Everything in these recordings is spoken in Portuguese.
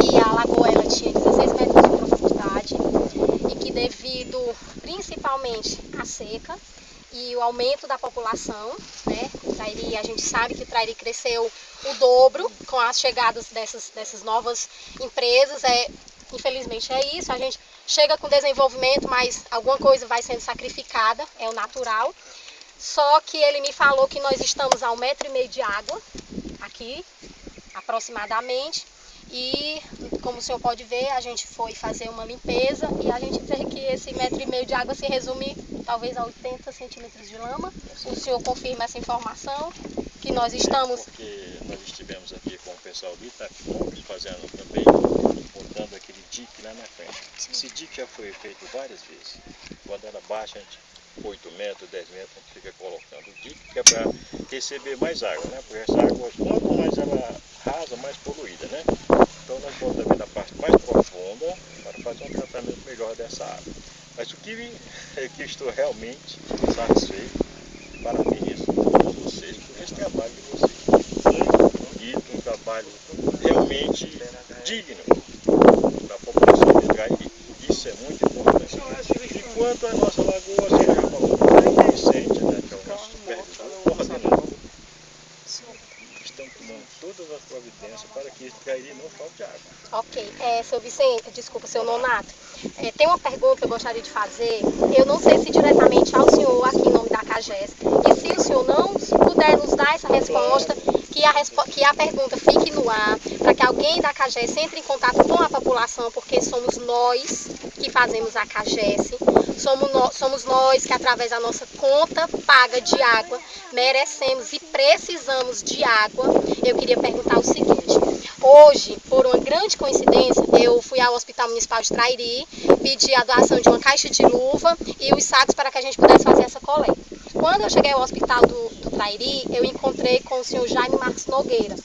que a lagoa ela tinha 16 metros de profundidade e que devido principalmente à seca e o aumento da população, né, o Trairi, a gente sabe que o Trairi cresceu o dobro com as chegadas dessas, dessas novas empresas, é, infelizmente é isso, a gente chega com desenvolvimento, mas alguma coisa vai sendo sacrificada, é o natural, só que ele me falou que nós estamos a um metro e meio de água, aqui, aproximadamente, e como o senhor pode ver, a gente foi fazer uma limpeza e a gente vê que esse metro e meio de água se resume talvez a 80 centímetros de lama. O senhor confirma essa informação, que nós estamos... Porque nós estivemos aqui com o pessoal do Itapimóveis fazendo também, aquele dique lá na frente. Esse dique já foi feito várias vezes. Quando ela baixa, a gente 8 metros, 10 metros, a gente fica colocando o dique, que é para receber mais água, né? Porque essa água, quanto mais ela rasa, mais poluída, né? Então nós botamos na parte mais profunda para fazer um tratamento melhor dessa água. Mas o que, é que estou realmente satisfeito, parabenizo todos vocês por esse trabalho de vocês. Muito bonito, um trabalho realmente digno da população de Gairi. Isso é muito importante. Enquanto a nossa lagoa, você já falou, o Vicente, né, que é o nosso supervisor, coordenador, estão tomando todas as providências para que Gairi não falte água. Ok, é, seu Vicente, desculpa, seu Nonato, é, tem uma pergunta que eu gostaria de fazer, eu não sei se diretamente ao senhor aqui em nome da CAGES, e se o senhor não puder nos dar essa resposta, que a, que a pergunta fique no ar, para que alguém da CAGES entre em contato com a população, porque somos nós que fazemos a CAGES, somos, no, somos nós que através da nossa conta paga de água, merecemos e precisamos de água. Eu queria perguntar o seguinte, hoje, por uma grande coincidência, eu fui ao Hospital Municipal de Trairi, pedi a doação de uma caixa de luva e os sacos para que a gente pudesse fazer essa coleta. Quando eu cheguei ao hospital do Trairi, eu encontrei com o senhor Jaime Marcos Nogueira,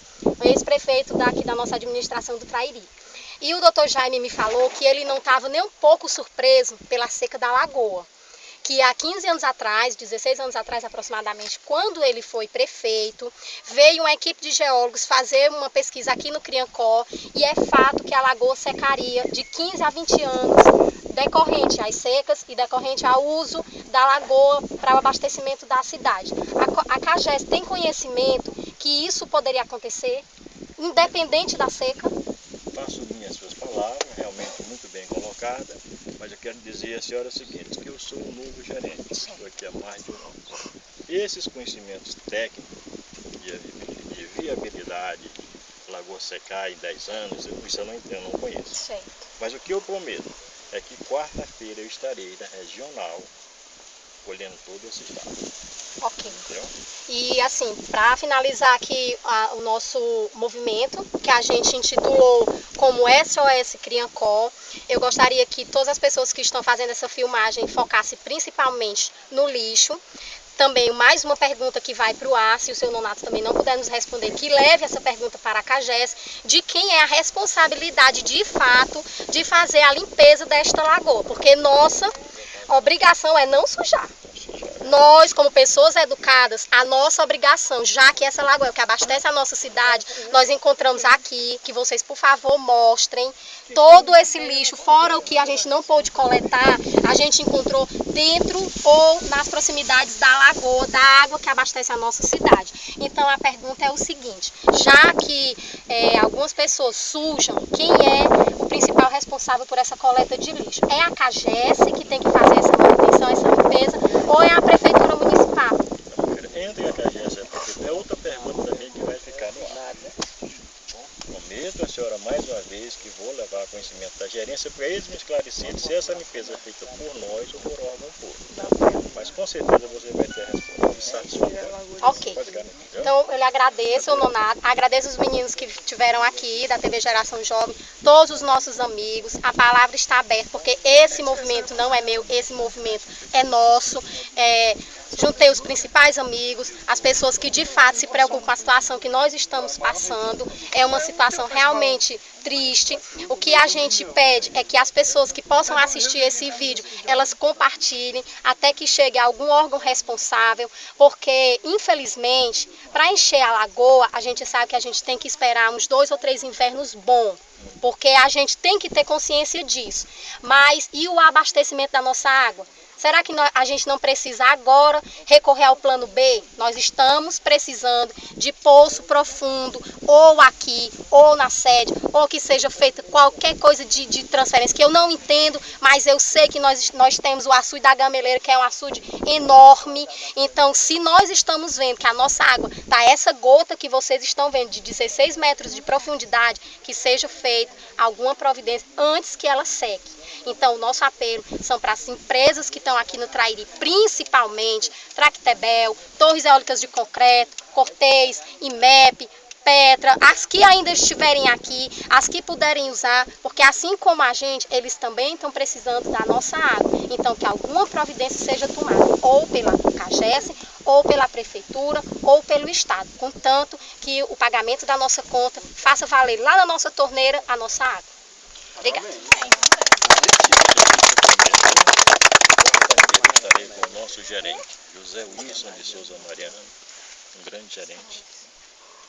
ex-prefeito daqui da nossa administração do Trairi. E o doutor Jaime me falou que ele não estava nem um pouco surpreso pela seca da lagoa. Que há 15 anos atrás, 16 anos atrás aproximadamente, quando ele foi prefeito, veio uma equipe de geólogos fazer uma pesquisa aqui no Criancó e é fato que a lagoa secaria de 15 a 20 anos decorrente às secas e decorrente ao uso da lagoa para o abastecimento da cidade. A, a CAGES tem conhecimento que isso poderia acontecer, independente da seca? Faço minhas suas palavras, realmente muito bem colocada, mas eu quero dizer à senhora o seguinte, que eu sou um novo gerente, estou aqui há mais de um ano. Esses conhecimentos técnicos de, de viabilidade, lagoa secar em 10 anos, eu, isso eu não entendo, não conheço. Mas o que eu prometo é que quarta-feira eu estarei na regional colhendo todo esse estado. Ok. E assim, para finalizar aqui a, o nosso movimento, que a gente intitulou como SOS Criancó, eu gostaria que todas as pessoas que estão fazendo essa filmagem focassem principalmente no lixo. Também mais uma pergunta que vai para o ar, se o seu Nonato também não puder nos responder, que leve essa pergunta para a CAGES, de quem é a responsabilidade de fato de fazer a limpeza desta lagoa, porque nossa obrigação é não sujar. Nós, como pessoas educadas, a nossa obrigação, já que essa lagoa é que abastece a nossa cidade, nós encontramos aqui, que vocês, por favor, mostrem todo esse lixo, fora o que a gente não pôde coletar, a gente encontrou dentro ou nas proximidades da lagoa, da água que abastece a nossa cidade. Então, a pergunta é o seguinte, já que é, algumas pessoas sujam, quem é o principal responsável por essa coleta de lixo? É a CAGES que tem que fazer essa manutenção, essa limpeza, ou é a Prefeitura Municipal? Entre a CAGES e a prefeitura, é outra pergunta também que vai ficar no ar. Prometo a senhora mais uma vez que vou levar conhecimento da gerência para eles me esclarecerem se essa limpeza é feita por nós ou por órgão público. Mas com certeza você vai ter a resposta satisfatória. Ok. Então eu lhe agradeço, Nonato, agradeço os meninos que estiveram aqui da TV Geração Jovem, todos os nossos amigos, a palavra está aberta, porque esse movimento não é meu, esse movimento é nosso. É, juntei os principais amigos, as pessoas que de fato se preocupam com a situação que nós estamos passando. É uma situação realmente triste. O que a gente pede é que as pessoas que possam assistir esse vídeo, elas compartilhem até que chegue algum órgão responsável, porque infelizmente, para encher a lagoa, a gente sabe que a gente tem que esperar uns dois ou três invernos bons, porque a gente tem que ter consciência disso. Mas e o abastecimento da nossa água? Será que a gente não precisa agora recorrer ao plano B? Nós estamos precisando de poço profundo, ou aqui, ou na sede, ou que seja feita qualquer coisa de, de transferência, que eu não entendo, mas eu sei que nós, nós temos o açude da Gameleira, que é um açude enorme. Então, se nós estamos vendo que a nossa água está essa gota que vocês estão vendo, de 16 metros de profundidade, que seja feita alguma providência antes que ela seque. Então, o nosso apelo são para as empresas que estão aqui no Trairi, principalmente Tractebel, Torres Eólicas de Concreto, Cortez, IMEP, Petra, as que ainda estiverem aqui, as que puderem usar, porque assim como a gente, eles também estão precisando da nossa água. Então, que alguma providência seja tomada, ou pela CAGES, ou pela Prefeitura, ou pelo Estado, contanto que o pagamento da nossa conta faça valer lá na nossa torneira a nossa água. Obrigada. Estarei com o nosso gerente, José Wilson de Souza Mariano, um grande gerente,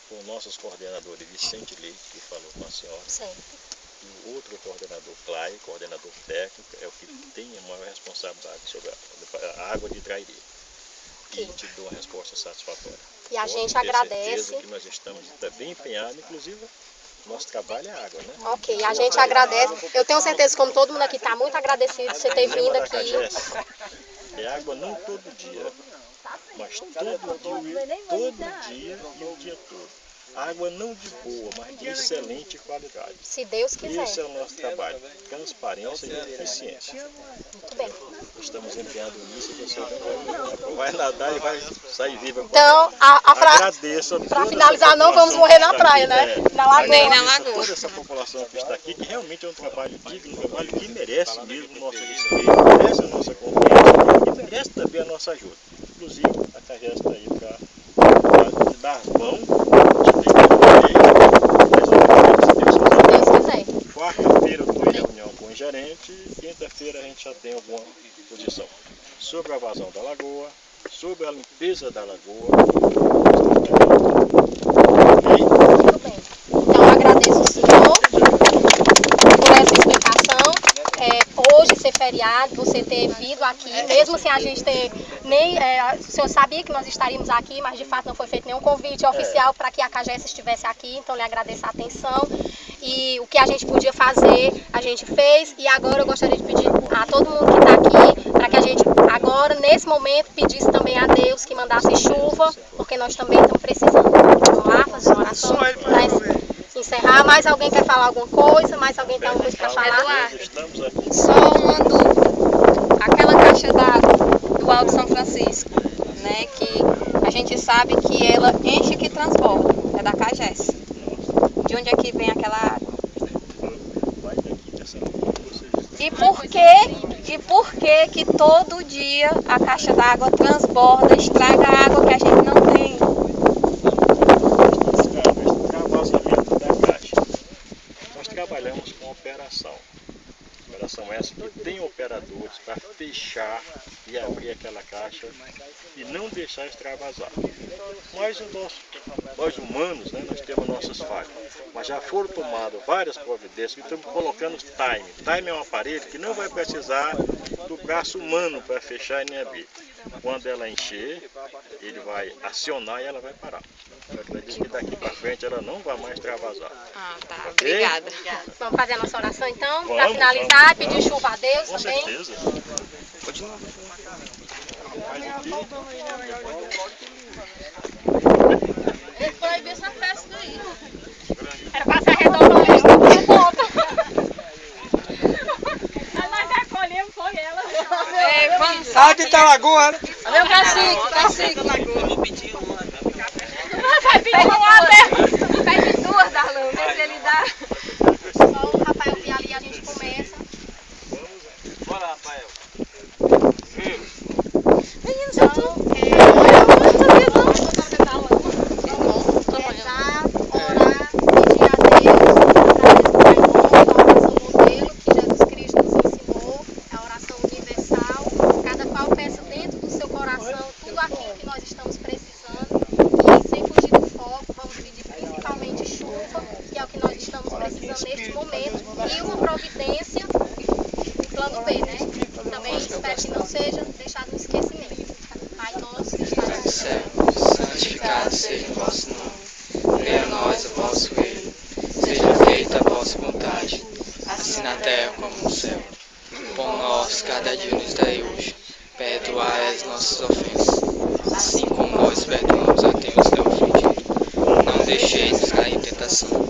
com nossos coordenadores Vicente Leite, que falou com a senhora, Sim. e o outro coordenador, Clay, coordenador técnico, é o que tem a maior responsabilidade sobre a, a água de Trairi. E te dou uma resposta satisfatória. E a Pode gente agradece. que nós estamos tá bem empenhados, inclusive nosso trabalho é água, né? Ok, a gente agradece. Eu tenho certeza, como todo mundo aqui está muito agradecido de você ter vindo aqui. É água não todo dia, mas todo dia, todo dia e o dia todo. Água não de boa, mas de excelente qualidade. Se Deus quiser. Esse é o nosso trabalho, transparência e eficiência. Muito bem. Estamos empenhando nisso e você vai, nadar e vai sair viva. com Então, a, a fra... Agradeço a pra toda finalizar, não vamos morrer na praia, aqui, né? né? Na lagoa. Nem na Agradeço a lagoa. toda essa população que está aqui, que realmente é um trabalho digno, um trabalho que merece mesmo o nosso respeito, merece a nossa confiança e merece também a nossa ajuda. Inclusive, a CAGES está aí para dar mão de ter Se Deus quiser. Quarta-feira eu estou em reunião com o gerente e quinta-feira a gente já tem alguma posição vazão da lagoa, sobre a limpeza da lagoa. Então, agradeço o senhor por essa explicação. É, hoje ser feriado, você ter vindo aqui, mesmo sem a gente ter nem. é, o senhor sabia que nós estaríamos aqui, mas de fato não foi feito nenhum convite oficial para que a CAGES estivesse aqui, então lhe agradeço a atenção. E o que a gente podia fazer, a gente fez. E agora eu gostaria de pedir a todo mundo que está aqui, para que a gente agora, nesse momento, pedisse também a Deus que mandasse chuva, porque nós também estamos precisando. Vamos lá, fazer uma oração para encerrar. Mais alguém quer falar alguma coisa? Mais alguém tem alguma coisa para falar? Eduardo. Estamos aqui. Só uma dúvida. Aquela caixa d'água do Alto São Francisco, né? Que a gente sabe que ela enche que transborda. É da CAGES. De onde é que vem aquela água? E por que, e por que que todo dia a caixa d'água transborda, estraga a água que a gente não tem? vazamento da caixa. Nós trabalhamos com operação. Operação essa que tem operadores para fechar e abrir aquela caixa e não deixar extravasar. Mas o nosso, nós humanos, né, nós temos nossas falhas. Mas já foram tomadas várias providências que estamos colocando time. Time é um aparelho que não vai precisar do braço humano para fechar e nem abrir. Quando ela encher, ele vai acionar e ela vai parar. Eu acredito que daqui para frente ela não vai mais extravasar. Ah, tá. Ok? Obrigada. Vamos fazer a nossa oração então, para Vamos, finalizar, vamos, pedir chuva a Deus Com também. certeza. Continua. Proibir essa festa aí. Era para ser redonda, mas não deu conta. Mas recolhemos foi ela. É, vamos. Sai de Talagoa, né? Meu cacique, cacique. Vai pedir uma até. Pede duas, Darlan, vê se ele dá. Só o Rafael vir ali a gente começa. Bora, Rafael. Então, é, para que não seja deixado no esquecimento. Pai nosso que estás Pai no do céu. céu, santificado seja o vosso nome. Venha a nós o vosso reino. Seja feita a vossa vontade, assim na terra como no céu. O pão nosso cada dia nos dai hoje. Perdoai as nossas ofensas, assim como nós perdoamos a quem nos tem ofendido. Não deixeis cair em tentação,